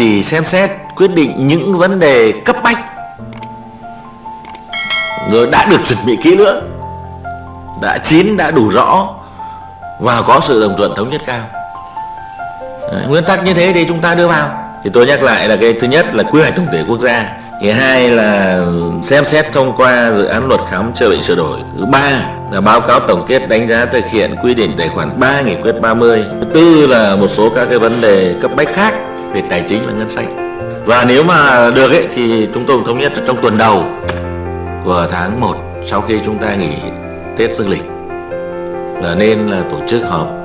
chỉ xem xét quyết định những vấn đề cấp bách. Rồi đã được chuẩn bị kỹ lưỡng đã chín đã đủ rõ và có sự đồng thuận thống nhất cao. Đấy, nguyên tắc như thế thì chúng ta đưa vào. Thì tôi nhắc lại là cái thứ nhất là quy hoạch tổng thể quốc gia. Thứ hai là xem xét thông qua dự án luật khám chữa bệnh sửa đổi. Thứ ba là báo cáo tổng kết đánh giá thực hiện quy định tài khoản 3 nghị quyết 30 thứ tư là một số các cái vấn đề cấp bách khác về tài chính và ngân sách. Và nếu mà được ấy, thì chúng tôi thống nhất trong tuần đầu của tháng 1 sau khi chúng ta nghỉ Tết Dương lịch là nên là tổ chức họp